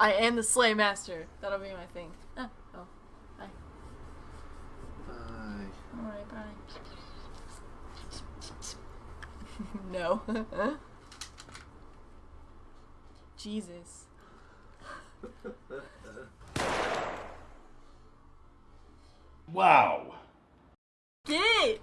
I am the Slay Master. That'll be my thing. Ah, oh, bye. Bye. Alright, bye. no. Jesus. Wow. Get!